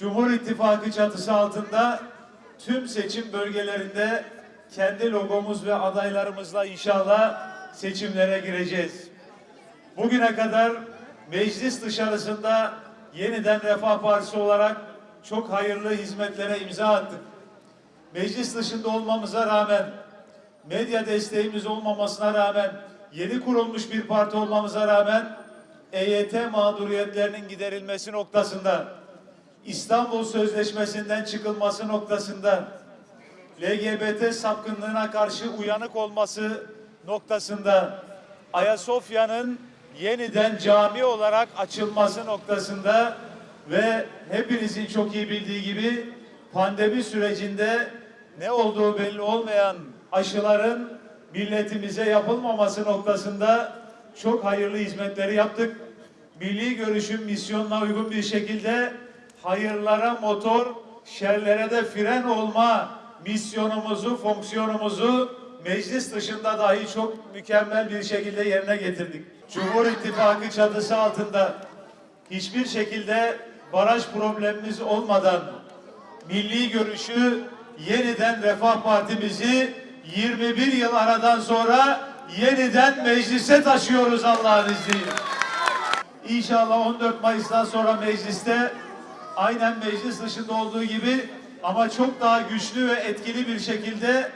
Cumhur İttifakı çatısı altında tüm seçim bölgelerinde kendi logomuz ve adaylarımızla inşallah seçimlere gireceğiz. Bugüne kadar meclis dışarısında yeniden Refah Partisi olarak çok hayırlı hizmetlere imza attık. Meclis dışında olmamıza rağmen, medya desteğimiz olmamasına rağmen, yeni kurulmuş bir parti olmamıza rağmen EYT mağduriyetlerinin giderilmesi noktasında, İstanbul Sözleşmesi'nden çıkılması noktasında, LGBT sapkınlığına karşı uyanık olması noktasında, Ayasofya'nın yeniden cami olarak açılması noktasında ve hepinizin çok iyi bildiği gibi pandemi sürecinde ne olduğu belli olmayan aşıların milletimize yapılmaması noktasında çok hayırlı hizmetleri yaptık. Milli görüşün misyonuna uygun bir şekilde hayırlara motor, şerlere de fren olma misyonumuzu, fonksiyonumuzu meclis dışında dahi çok mükemmel bir şekilde yerine getirdik. Cumhur İttifakı çatısı altında hiçbir şekilde baraj problemimiz olmadan milli görüşü yeniden Refah Partimizi 21 yıl aradan sonra yeniden meclise taşıyoruz Allah'ın izniyle. İnşallah 14 Mayıs'tan sonra mecliste aynen meclis dışında olduğu gibi ama çok daha güçlü ve etkili bir şekilde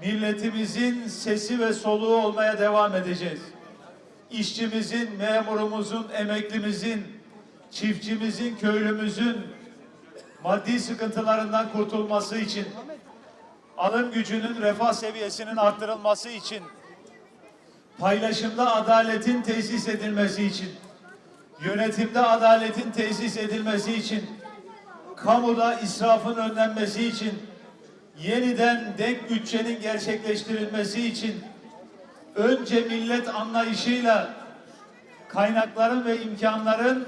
milletimizin sesi ve soluğu olmaya devam edeceğiz. İşçimizin, memurumuzun, emeklimizin, çiftçimizin, köylümüzün maddi sıkıntılarından kurtulması için, alım gücünün, refah seviyesinin arttırılması için, paylaşımda adaletin tesis edilmesi için, yönetimde adaletin tesis edilmesi için, kamuda israfın önlenmesi için, yeniden denk bütçenin gerçekleştirilmesi için, önce millet anlayışıyla kaynakların ve imkanların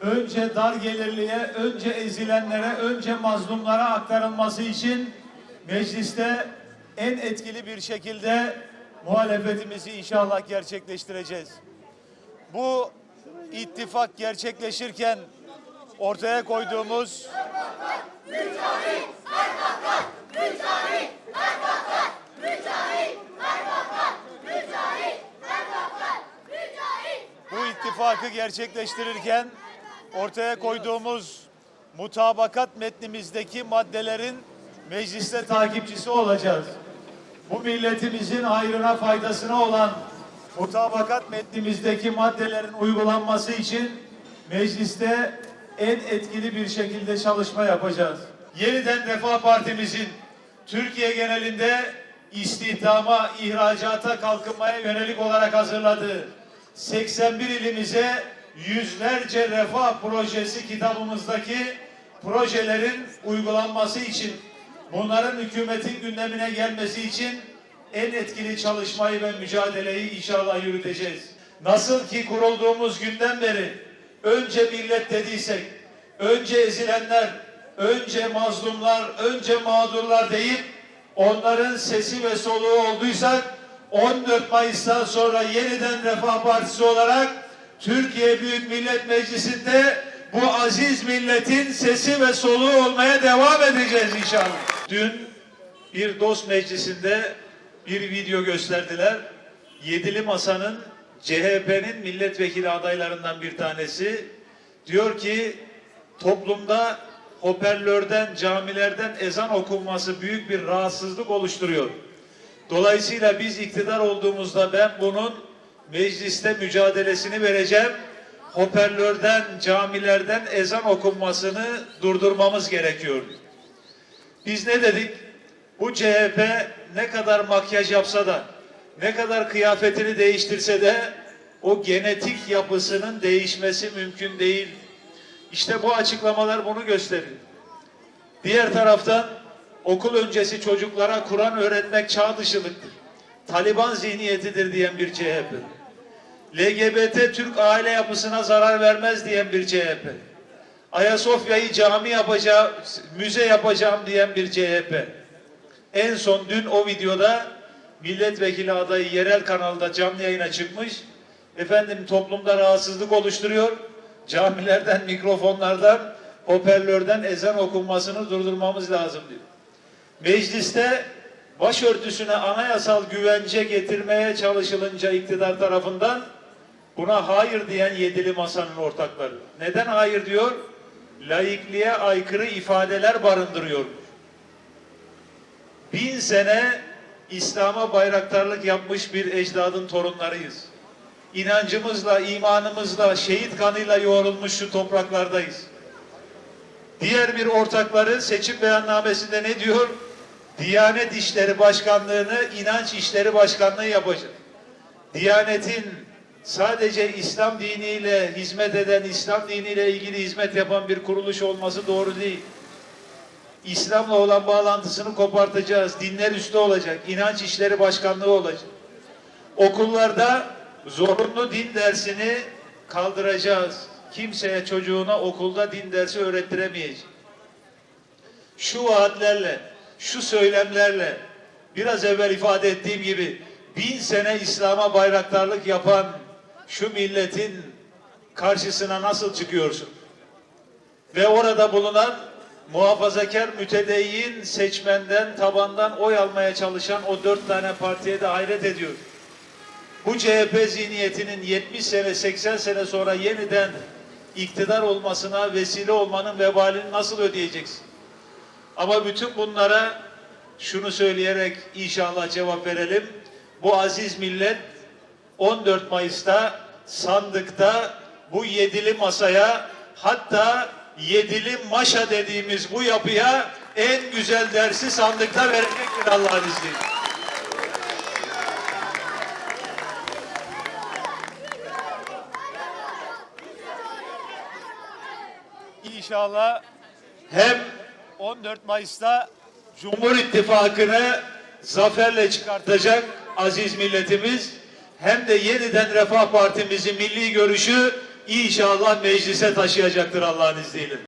önce dar gelirliye, önce ezilenlere, önce mazlumlara aktarılması için mecliste en etkili bir şekilde muhalefetimizi inşallah gerçekleştireceğiz. Bu ittifak gerçekleşirken ortaya koyduğumuz bu ittifakı gerçekleştirirken ortaya koyduğumuz mutabakat metnimizdeki maddelerin mecliste takipçisi olacağız. Bu milletimizin hayrına faydasına olan mutabakat metnimizdeki maddelerin uygulanması için mecliste en etkili bir şekilde çalışma yapacağız. Yeniden Refah Partimizin Türkiye genelinde istihdama, ihracata, kalkınmaya yönelik olarak hazırladığı 81 ilimize yüzlerce refah projesi kitabımızdaki projelerin uygulanması için bunların hükümetin gündemine gelmesi için en etkili çalışmayı ve mücadeleyi inşallah yürüteceğiz. Nasıl ki kurulduğumuz günden beri önce millet dediysek, önce ezilenler, önce mazlumlar, önce mağdurlar deyip onların sesi ve soluğu olduysak 14 Mayıs'tan sonra yeniden Refah Partisi olarak Türkiye Büyük Millet Meclisi'nde bu aziz milletin sesi ve soluğu olmaya devam edeceğiz inşallah. Dün bir dost meclisinde bir video gösterdiler. Yedili Masa'nın CHP'nin milletvekili adaylarından bir tanesi diyor ki toplumda hoparlörden, camilerden ezan okunması büyük bir rahatsızlık oluşturuyor. Dolayısıyla biz iktidar olduğumuzda ben bunun mecliste mücadelesini vereceğim. Hoparlörden, camilerden ezan okunmasını durdurmamız gerekiyor. Biz ne dedik? Bu CHP ne kadar makyaj yapsa da, ne kadar kıyafetini değiştirse de o genetik yapısının değişmesi mümkün değil. İşte bu açıklamalar bunu gösteriyor. Diğer taraftan okul öncesi çocuklara Kur'an öğretmek çağ dışılıktır. Taliban zihniyetidir diyen bir CHP. LGBT Türk aile yapısına zarar vermez diyen bir CHP. Ayasofya'yı cami yapacağım, müze yapacağım diyen bir CHP. En son dün o videoda milletvekili adayı yerel kanalda canlı yayına çıkmış. Efendim toplumda rahatsızlık oluşturuyor. Camilerden, mikrofonlardan hoparlörden ezan okunmasını durdurmamız lazım diyor. Mecliste başörtüsüne anayasal güvence getirmeye çalışılınca iktidar tarafından buna hayır diyen yedili masanın ortakları. Neden hayır diyor? Laikliğe aykırı ifadeler barındırıyor. Bin sene İslam'a bayraktarlık yapmış bir ecdadın torunlarıyız. İnancımızla, imanımızla, şehit kanıyla yoğrulmuş şu topraklardayız. Diğer bir ortakları seçim beyannamesinde ne diyor? Diyanet İşleri Başkanlığı'nı İnanç İşleri Başkanlığı yapacak. Diyanetin sadece İslam diniyle hizmet eden, İslam diniyle ilgili hizmet yapan bir kuruluş olması doğru değil. İslam'la olan bağlantısını kopartacağız. Dinler üstü olacak. İnanç İşleri Başkanlığı olacak. Okullarda zorunlu din dersini kaldıracağız. Kimseye çocuğuna okulda din dersi öğrettiremeyecek. Şu vaatlerle, şu söylemlerle biraz evvel ifade ettiğim gibi bin sene İslam'a bayraktarlık yapan şu milletin karşısına nasıl çıkıyorsun? Ve orada bulunan muhafazakar mütedeyyin seçmenden, tabandan oy almaya çalışan o dört tane partiye de hayret ediyor. Bu CHP zihniyetinin 70 sene, 80 sene sonra yeniden iktidar olmasına vesile olmanın vebalini nasıl ödeyeceksin? Ama bütün bunlara şunu söyleyerek inşallah cevap verelim. Bu aziz millet 14 Mayıs'ta sandıkta bu yedili masaya hatta yedili maşa dediğimiz bu yapıya en güzel dersi sandıkta verecektir Allah'ın izniyle. İnşallah hem 14 Mayıs'ta Cumhur İttifakı'nı zaferle çıkartacak aziz milletimiz hem de yeniden Refah Partimizi milli görüşü inşallah meclise taşıyacaktır Allah'ın izniyle.